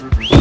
Bye.